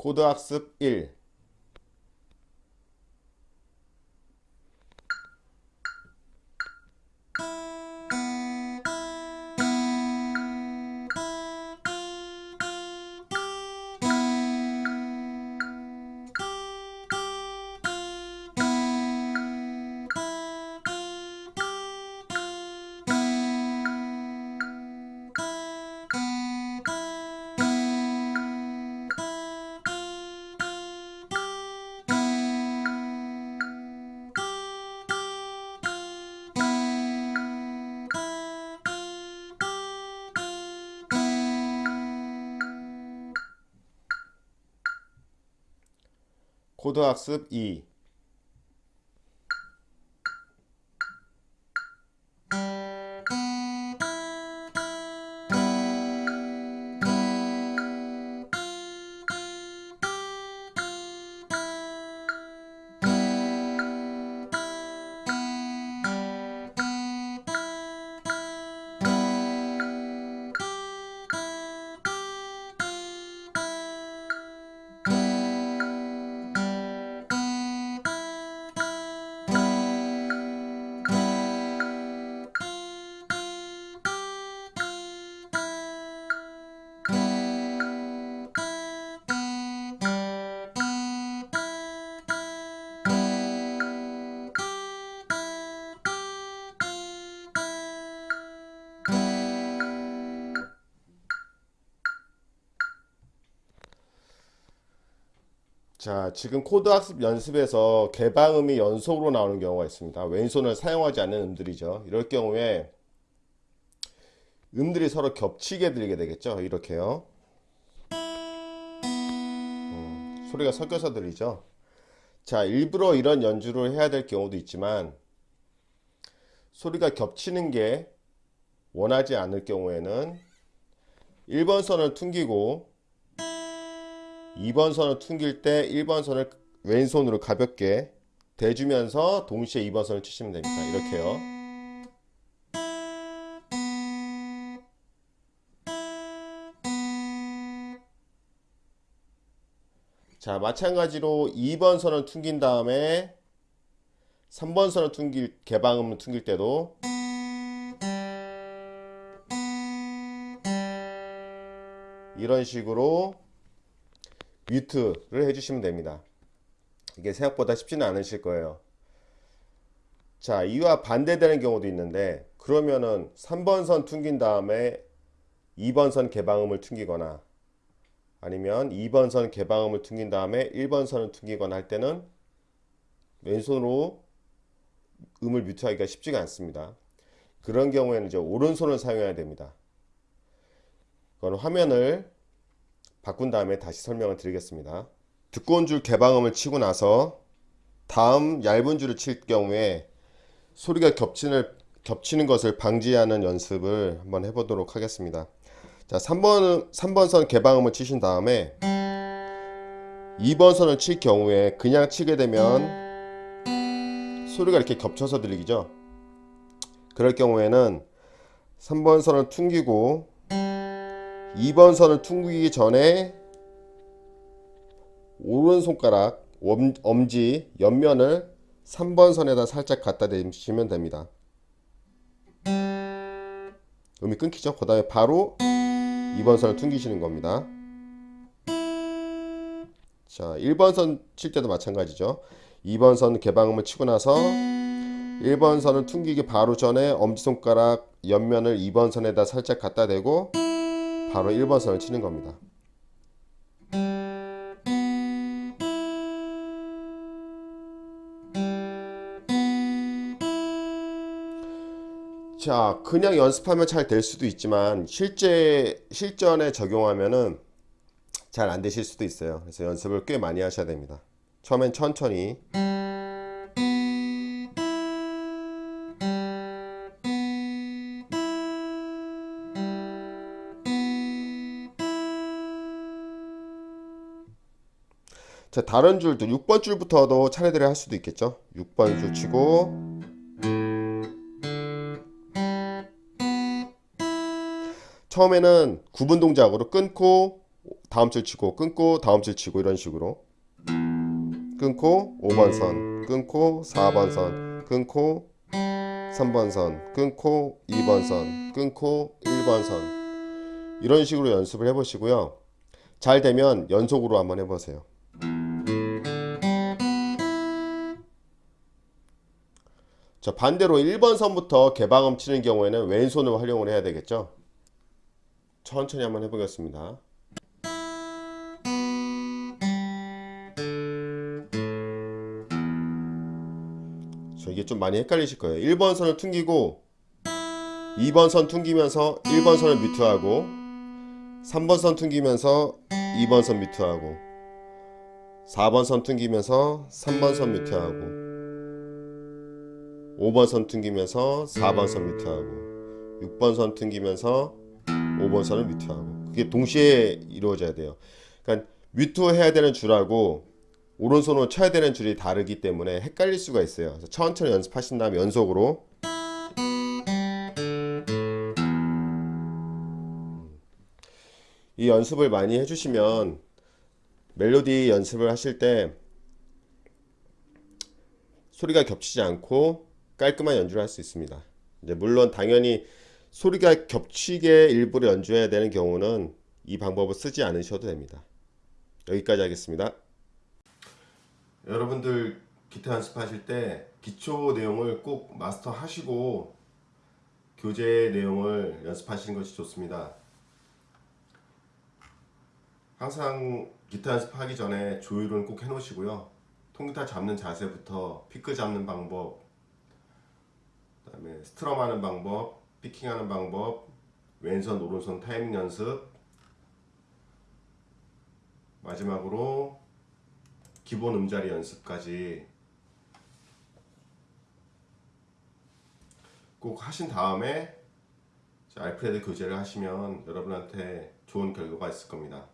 코드 학습 1 코드 학습 2 자 지금 코드 학습 연습에서 개방음이 연속으로 나오는 경우가 있습니다. 왼손을 사용하지 않는 음들이죠. 이럴 경우에 음들이 서로 겹치게 들리게 되겠죠. 이렇게요. 음, 소리가 섞여서 들리죠. 자 일부러 이런 연주를 해야 될 경우도 있지만 소리가 겹치는 게 원하지 않을 경우에는 1번 선을 퉁기고 2번 선을 퉁길 때 1번 선을 왼손으로 가볍게 대주면서 동시에 2번 선을 치시면 됩니다. 이렇게요. 자 마찬가지로 2번 선을 퉁긴 다음에 3번 선을 퉁길 개방음을 퉁길 때도 이런 식으로 뮤트를 해주시면 됩니다. 이게 생각보다 쉽지는 않으실 거예요. 자 이와 반대되는 경우도 있는데 그러면은 3번 선 퉁긴 다음에 2번 선 개방음을 퉁기거나 아니면 2번 선 개방음을 퉁긴 다음에 1번 선을 퉁기거나 할 때는 왼손으로 음을 뮤트하기가 쉽지가 않습니다. 그런 경우에는 이제 오른손을 사용해야 됩니다. 그건 화면을 바꾼 다음에 다시 설명을 드리겠습니다. 두꺼운 줄 개방음을 치고 나서 다음 얇은 줄을 칠 경우에 소리가 겹치는, 겹치는 것을 방지하는 연습을 한번 해보도록 하겠습니다. 자, 3번, 3번 선 개방음을 치신 다음에 2번 선을 칠 경우에 그냥 치게 되면 소리가 이렇게 겹쳐서 들리죠. 그럴 경우에는 3번 선을 퉁기고 2번 선을 퉁기기 전에 오른손가락 엄지 옆면을 3번 선에다 살짝 갖다 대시면 됩니다. 음이 끊기죠? 그 다음에 바로 2번 선을 퉁기시는 겁니다. 자, 1번 선 칠 때도 마찬가지죠. 2번 선 개방음을 치고 나서 1번 선을 퉁기기 바로 전에 엄지손가락 옆면을 2번 선에다 살짝 갖다 대고 바로 1번 선을 치는 겁니다. 자 그냥 연습하면 잘 될 수도 있지만 실제 실전에 적용하면은 잘 안 되실 수도 있어요. 그래서 연습을 꽤 많이 하셔야 됩니다. 처음엔 천천히 자 다른 줄도 6번 줄부터도 차례대로 할 수도 있겠죠? 6번 줄 치고. 처음에는 구분 동작으로 끊고 다음 줄 치고 끊고 다음 줄 치고 이런 식으로. 끊고 5번 선 끊고 4번 선 끊고 3번 선 끊고 2번 선 끊고 1번 선. 이런 식으로 연습을 해보시고요. 잘 되면 연속으로 한번 해보세요 자 반대로 1번 선부터 개방음 치는 경우에는 왼손을 활용을 해야 되겠죠? 천천히 한번 해보겠습니다. 자, 이게 좀 많이 헷갈리실 거예요. 1번 선을 퉁기고 2번 선 퉁기면서 1번 선을 뮤트하고 3번 선 퉁기면서 2번 선 뮤트하고 4번 선 퉁기면서 3번 선 뮤트하고 5번 선 튕기면서 4번 선 뮤트하고 6번 선 튕기면서 5번 선을 뮤트하고 그게 동시에 이루어져야 돼요. 그러니까 뮤트해야 되는 줄하고 오른손으로 쳐야 되는 줄이 다르기 때문에 헷갈릴 수가 있어요. 그래서 천천히 연습하신 다음에 연속으로 이 연습을 많이 해주시면 멜로디 연습을 하실 때 소리가 겹치지 않고 깔끔한 연주를 할 수 있습니다. 이제 물론 당연히 소리가 겹치게 일부러 연주해야 되는 경우는 이 방법을 쓰지 않으셔도 됩니다. 여기까지 하겠습니다. 여러분들 기타 연습하실 때 기초 내용을 꼭 마스터 하시고 교재 내용을 연습하시는 것이 좋습니다. 항상 기타 연습하기 전에 조율은 꼭 해놓으시고요. 통기타 잡는 자세부터 피크 잡는 방법, 그 다음에 스트럼하는 방법, 피킹하는 방법, 왼손 오른손 타이밍 연습, 마지막으로 기본 음자리 연습까지 꼭 하신 다음에 알프레드 교재를 하시면 여러분한테 좋은 결과가 있을 겁니다.